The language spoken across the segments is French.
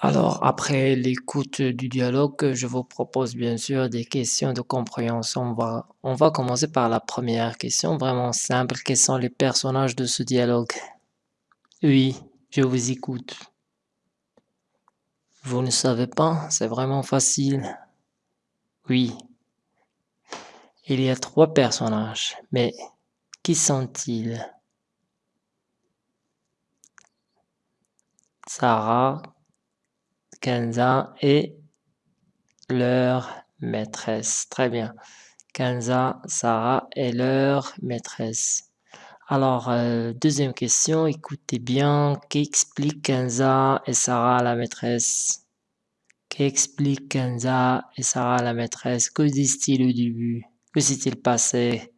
Alors, après l'écoute du dialogue, je vous propose bien sûr des questions de compréhension. On va, on va commencer par la première question, vraiment simple. Quels sont les personnages de ce dialogue? Oui, je vous écoute. Vous ne savez pas? C'est vraiment facile. Oui. Il y a trois personnages, mais qui sont-ils? Sarah, Kenza et leur maîtresse. Très bien. Kenza, Sarah et leur maîtresse. Alors, euh, deuxième question, écoutez bien, qu'explique Kenza et Sarah la maîtresse? Qu'explique Kenza et Sarah la maîtresse? Que disent-ils au début? Que s'est-il passé?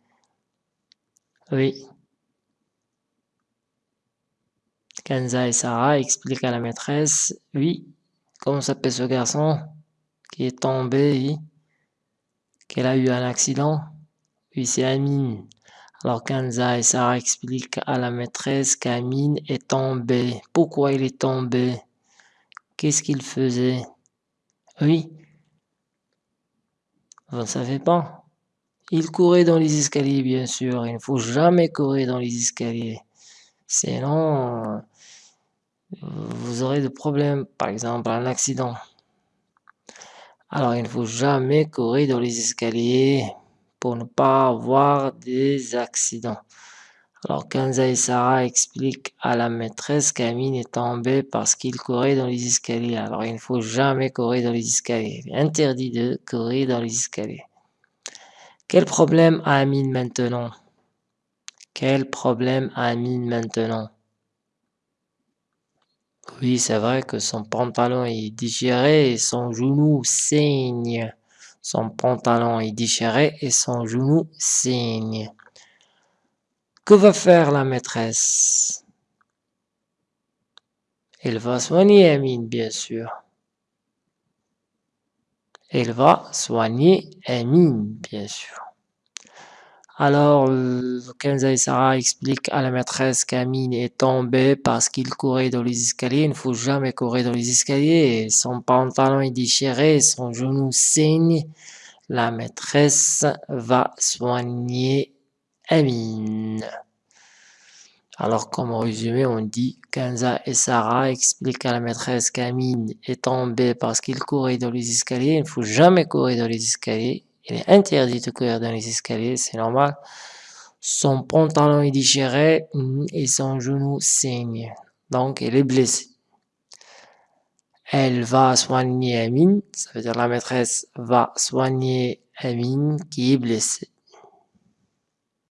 Oui. Kenza et Sarah expliquent à la maîtresse, oui, comment s'appelle ce garçon qui est tombé, qu'elle a eu un accident? Oui, c'est Amine. Alors Kenza et Sarah expliquent à la maîtresse qu'Amine est tombé. Pourquoi il est tombé? Qu'est-ce qu'il faisait? Oui. Vous ne savez pas? Il courait dans les escaliers, bien sûr. Il ne faut jamais courir dans les escaliers. Sinon, vous aurez des problèmes, par exemple un accident. Alors il ne faut jamais courir dans les escaliers pour ne pas avoir des accidents. Alors Kenza et Sarah expliquent à la maîtresse qu'Amine est tombé parce qu'il courait dans les escaliers. Alors il ne faut jamais courir dans les escaliers. Interdit de courir dans les escaliers. Quel problème a Amine maintenant? Quel problème a Amine maintenant? Oui, c'est vrai que son pantalon est déchiré et son genou saigne. Son pantalon est déchiré et son genou saigne. Que va faire la maîtresse? Elle va soigner Amine, bien sûr. Elle va soigner Amine, bien sûr. Alors, euh, Kenza et Sarah expliquent à la maîtresse qu'Amine est tombé parce qu'il courait dans les escaliers. Il ne faut jamais courir dans les escaliers. Son pantalon est déchiré, son genou saigne. La maîtresse va soigner Amine. Alors, comme résumé, on dit Kenza et Sarah expliquent à la maîtresse qu'Amine est tombé parce qu'il courait dans les escaliers. Il ne faut jamais courir dans les escaliers. Il est interdit de courir dans les escaliers, c'est normal. Son pantalon est déchiré mm, et son genou saigne. Donc, elle est blessée. Elle va soigner Amine, ça veut dire la maîtresse va soigner Amine qui est blessée.